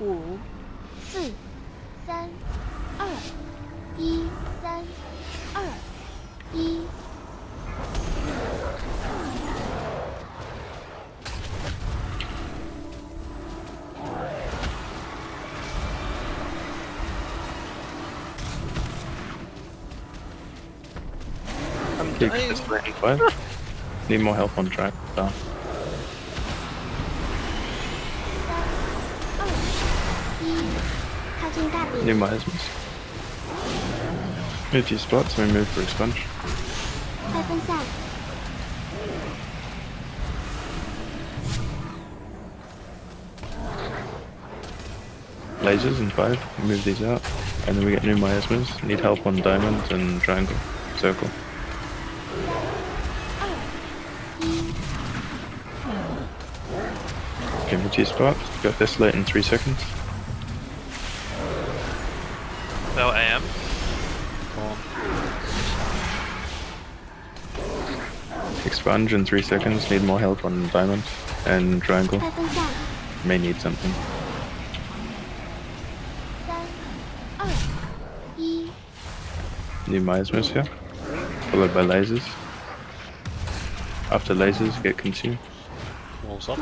五、四、三、二、一、三、二、一。 I'm Keep dying. this lane five. Need more help on track. Down. New might as well. Move to spots, we move for a sponge. Lasers and five, we move these out, and then we get new miasmas. Need help on diamond and triangle, circle. Okay, move two spots. Got this late in three seconds. sponge in three seconds, need more health on diamond and triangle. May need something. New Miasmas here, followed by lasers. After lasers, get consumed. Walls up.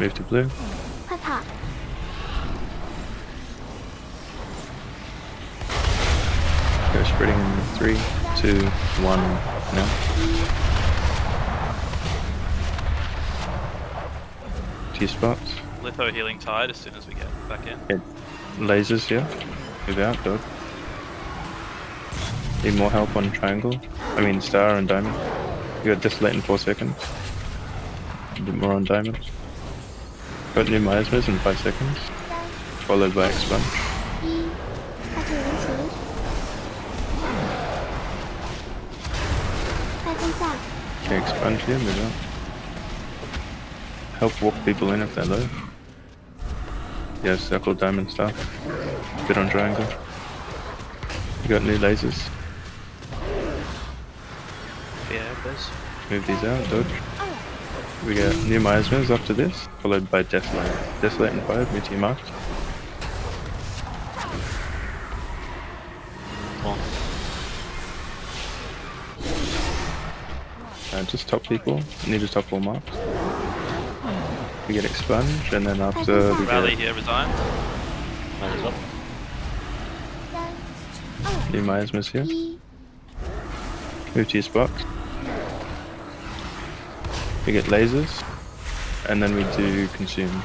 Move to blue. Spreading in three, two, one, now. Two spots. Litho healing tide as soon as we get back in. Get lasers here. Move out, dog. Need more help on triangle. I mean star and diamond. You got this late in four seconds. A bit more on diamond. Got new miasmas in five seconds. Followed by expunge. Can expunge them or not? Help walk people in if they're low. Yeah, circle, diamond and stuff. Good on triangle. You got new lasers? Yeah, please. Move these out, dodge. We got new miasmas after this, followed by Desolate. Desolate and Fire, meteor marked. Cool. Uh, just top people. I need to top all marks. We get expunge, and then after we rally get... here resign. Might as well. Do Myers miss here? Move to your spot. We get lasers, and then we do consume.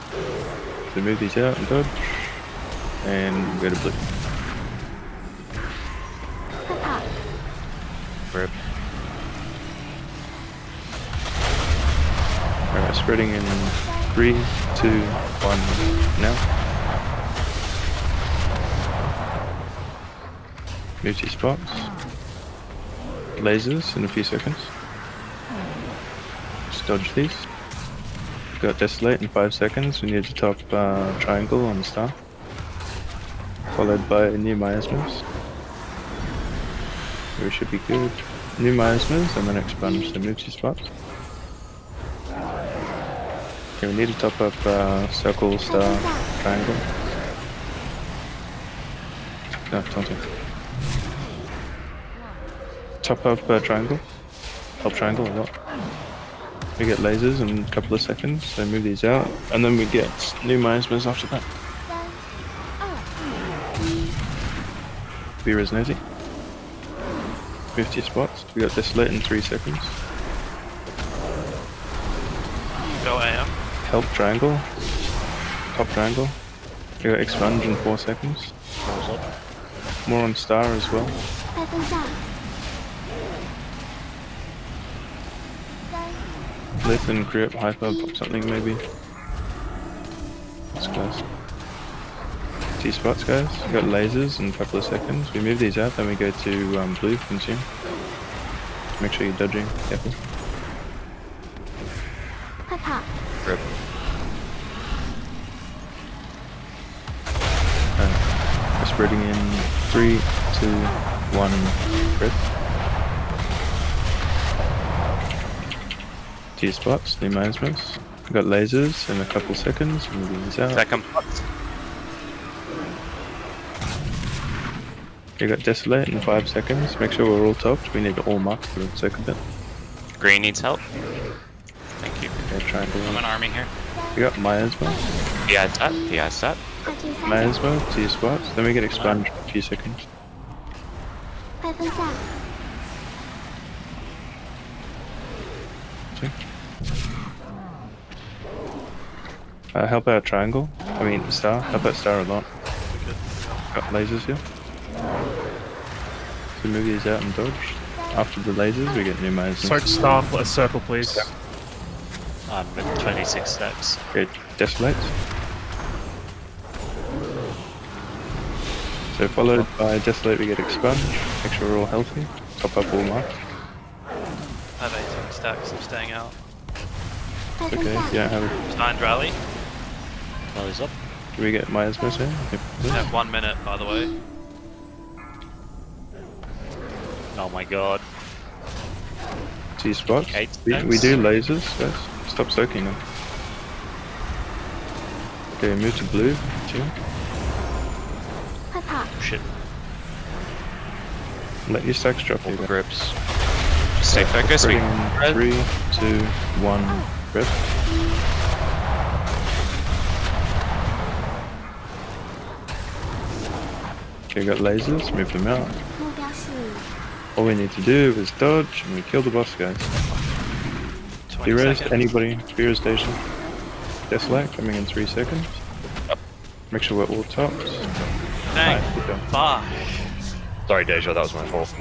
So move these out and dodge, and go to blue. Rip. Alright, spreading in three, two, one, now. Move to spots. Lasers in a few seconds. Just dodge these. Got desolate in five seconds. We need to top uh, triangle on the star. Followed by new miasmas. We should be good. New miasmas and then expunge, so move to spots. Okay, we need to top up uh, circle, star, triangle. No, don't do. Top up uh, triangle. Help triangle a lot. We get lasers in a couple of seconds, so move these out, and then we get new miasmas after that. Be resonating. 50 spots. We got this lit in 3 seconds. Go AM. Help triangle. Top triangle. You got expunge in four seconds. More on star as well. Listen, grip, hyper, pop something maybe. Let's guys. T spots guys. We got lasers in a couple of seconds. We move these out, then we go to um, blue consume. Make sure you're dodging. Careful. 跑。Grip. Uh, we're spreading in three, two, one, grip. T spots, new. We got lasers in a couple seconds. Moving these out. Second. You got desolate in five seconds. Make sure we're all topped. We need all marks for the second bit. Green needs help trying to. I'm an army here. You got miasma? Yeah, it's up. Yeah, it's up. Miasma, T spots. Then we get expunged for a few seconds. Uh, help out triangle. I mean star. Help out star a lot. Got lasers here. So move these out and dodge. After the lasers, we get new miasma. Soak star a circle, please. Yeah. I'm at 26 steps. Good. Decimate. So followed by Desolate we get Expunge, make sure we're all healthy, top up all marks. I have 18 stacks, I'm staying out. Okay, yeah, have it. Signed Rally. Rally's up. Do we get Miasma soon? Yep. We have one minute, by the way. Oh my god. Two spots. We, we, do lasers. Stop soaking them. Okay, move to blue. Oh, shit. Let your stacks drop your grips. Just stay yeah, focused. We red. Three, two, one, oh. grip. Okay, got lasers, move them out. All we need to do is dodge and we kill the boss guys. 20 Heroes, seconds. anybody, Hero Station. Desolate, coming in three seconds. Make sure we're all tops. Dang. Nice, good Sorry, Deja. That was my fault.